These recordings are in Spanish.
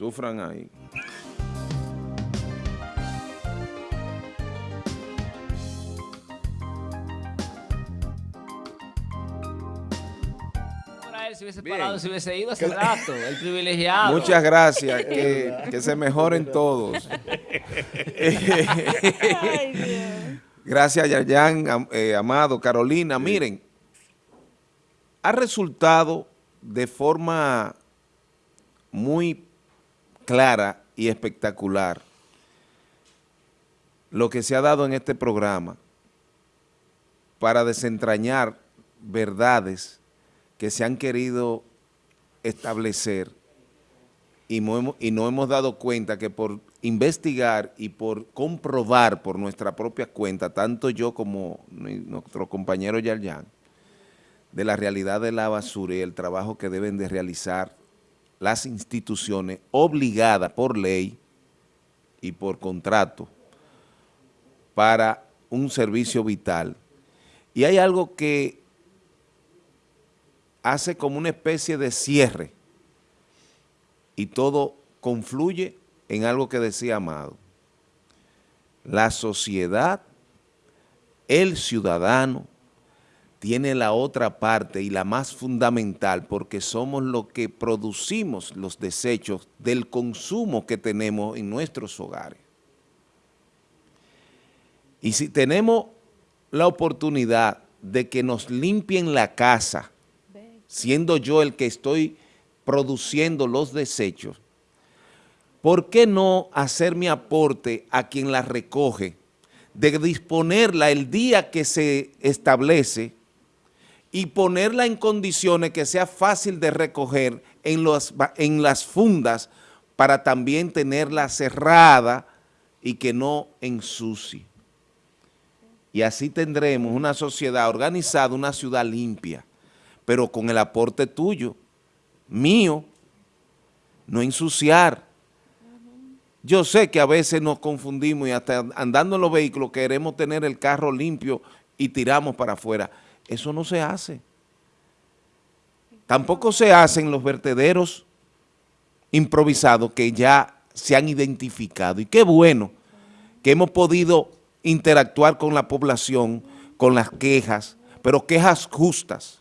Sufran ahí. si hubiese parado, si hubiese ido hace rato, el privilegiado. Muchas gracias, que, que se mejoren todos. gracias, Yayan, eh, Amado, Carolina. Miren, ha resultado de forma muy clara y espectacular lo que se ha dado en este programa para desentrañar verdades que se han querido establecer y no, hemos, dado cuenta que por investigar y por comprobar por nuestra propia cuenta, tanto yo como nuestro compañero Yarjan, de la realidad de la basura y el trabajo que deben de realizar las instituciones obligadas por ley y por contrato para un servicio vital. Y hay algo que hace como una especie de cierre y todo confluye en algo que decía Amado. La sociedad, el ciudadano, tiene la otra parte y la más fundamental porque somos los que producimos los desechos del consumo que tenemos en nuestros hogares. Y si tenemos la oportunidad de que nos limpien la casa, siendo yo el que estoy produciendo los desechos, ¿por qué no hacer mi aporte a quien la recoge, de disponerla el día que se establece y ponerla en condiciones que sea fácil de recoger en, en las fundas para también tenerla cerrada y que no ensucie? Y así tendremos una sociedad organizada, una ciudad limpia pero con el aporte tuyo, mío, no ensuciar. Yo sé que a veces nos confundimos y hasta andando en los vehículos queremos tener el carro limpio y tiramos para afuera. Eso no se hace. Tampoco se hacen los vertederos improvisados que ya se han identificado. Y qué bueno que hemos podido interactuar con la población, con las quejas, pero quejas justas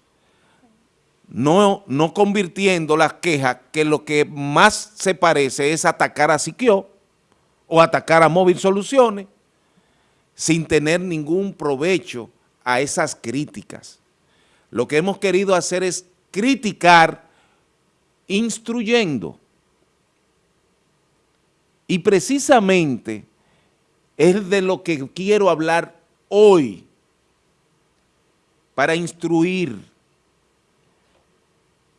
no, no convirtiendo las quejas que lo que más se parece es atacar a Siquio o atacar a Móvil Soluciones sin tener ningún provecho a esas críticas. Lo que hemos querido hacer es criticar instruyendo. Y precisamente es de lo que quiero hablar hoy para instruir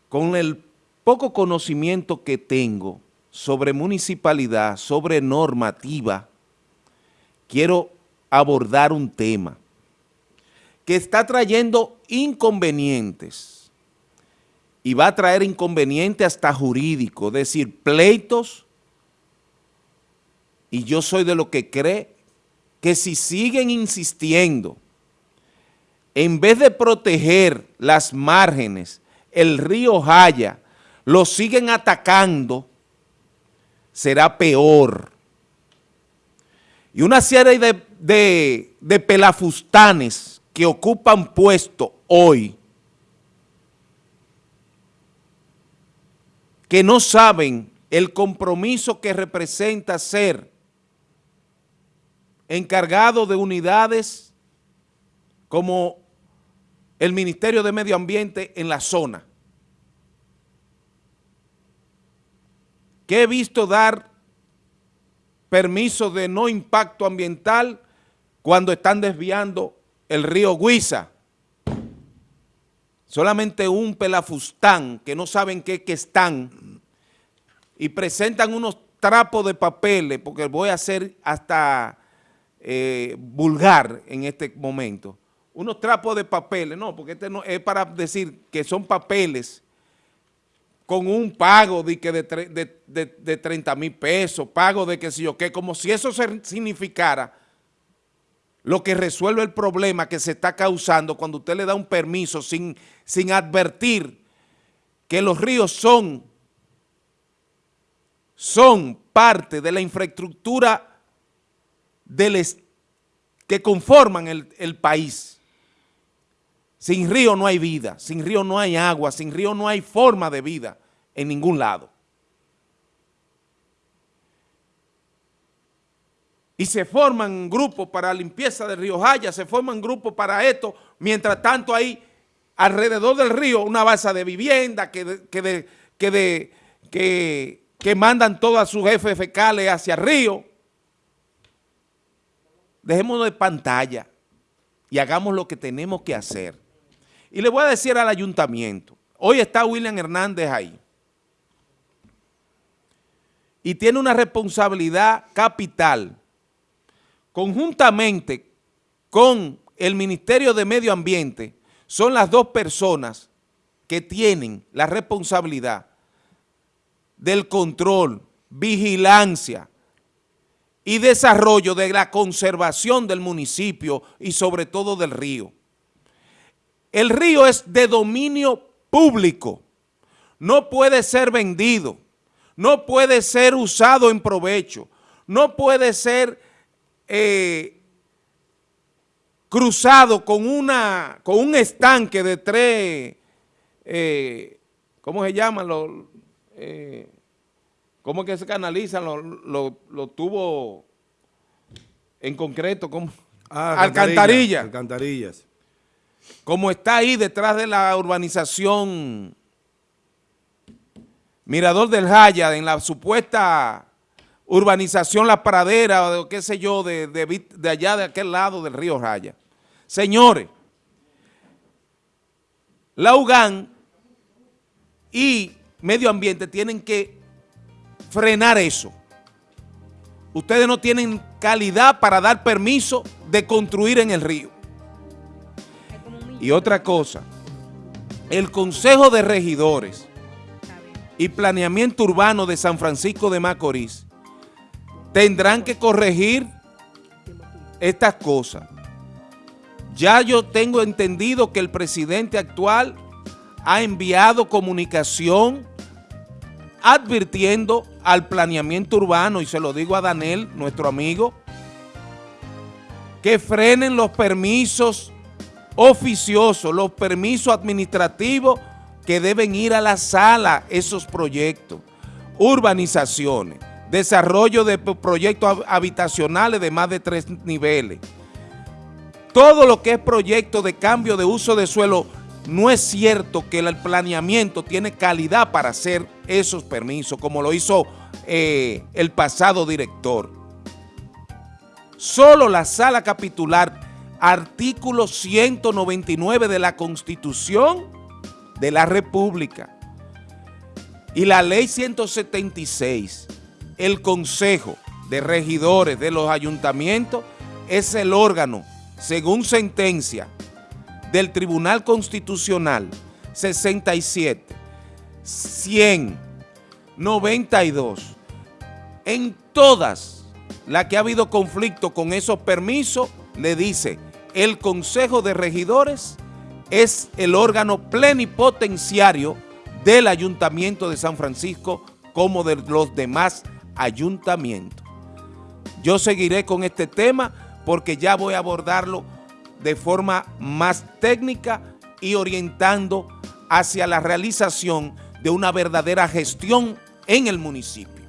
con el poco conocimiento que tengo sobre municipalidad, sobre normativa, quiero abordar un tema que está trayendo inconvenientes y va a traer inconvenientes hasta jurídicos, es decir, pleitos, y yo soy de lo que cree que si siguen insistiendo, en vez de proteger las márgenes el río Jaya, lo siguen atacando, será peor. Y una serie de, de, pelafustanes que ocupan puesto hoy, que no saben el compromiso que representa ser encargado de unidades como el Ministerio de Medio Ambiente en la zona. Que he visto dar permiso de no impacto ambiental cuando están desviando el río Guisa. Solamente un pelafustán que no saben qué que están y presentan unos trapos de papeles, porque voy a ser hasta eh, vulgar en este momento, unos trapos de papeles, no, porque este no es para decir que son papeles con un pago de, que de, 30 mil pesos, pago de que si yo qué, como si eso significara lo que resuelve el problema que se está causando cuando usted le da un permiso sin, sin advertir que los ríos son, son parte de la infraestructura del que conforman el, el país. Sin río no hay vida, sin río no hay agua, sin río no hay forma de vida en ningún lado. Y se forman grupos para limpieza del río Jaya, se forman grupos para esto, mientras tanto hay alrededor del río una base de vivienda que, que, que, que, que mandan todos sus jefes fecales hacia el río. Dejémonos de pantalla y hagamos lo que tenemos que hacer. Y le voy a decir al ayuntamiento, hoy está William Hernández ahí, y tiene una responsabilidad capital, conjuntamente con el Ministerio de Medio Ambiente, son las dos personas que tienen la responsabilidad del control, vigilancia y desarrollo de la conservación del municipio y sobre todo del río. El río es de dominio público, no puede ser vendido, no puede ser usado en provecho, no puede ser eh, cruzado con, una, con un estanque de tres, eh, ¿cómo se llaman? Los, eh, ¿Cómo es que se canalizan los, tubos en concreto? ¿cómo? Ah, alcantarillas. Alcantarillas como está ahí detrás de la urbanización Mirador del Jaya, en la supuesta urbanización La Pradera, o qué sé yo, de, de, allá de aquel lado del río Jaya. Señores, la UGAN y Medio Ambiente tienen que frenar eso. Ustedes no tienen calidad para dar permiso de construir en el río. Y otra cosa, el Consejo de Regidores y Planeamiento Urbano de San Francisco de Macorís tendrán que corregir estas cosas. Ya yo tengo entendido que el presidente actual ha enviado comunicación advirtiendo al planeamiento urbano, y se lo digo a Daniel, nuestro amigo, que frenen los permisos oficioso, los permisos administrativos que deben ir a la sala esos proyectos, urbanizaciones, desarrollo de proyectos habitacionales de más de tres niveles. Todo lo que es proyecto de cambio de uso de suelo, no es cierto que el planeamiento tiene calidad para hacer esos permisos, como lo hizo eh, el pasado director. Solo la sala capitular artículo 199 de la Constitución de la República y la ley 176, el Consejo de Regidores de los Ayuntamientos es el órgano, según sentencia del Tribunal Constitucional 67, 100, 92, en todas las que ha habido conflicto con esos permisos, le dice el Consejo de Regidores es el órgano plenipotenciario del Ayuntamiento de San Francisco como de los demás ayuntamientos. Yo seguiré con este tema porque ya voy a abordarlo de forma más técnica y orientando hacia la realización de una verdadera gestión en el municipio.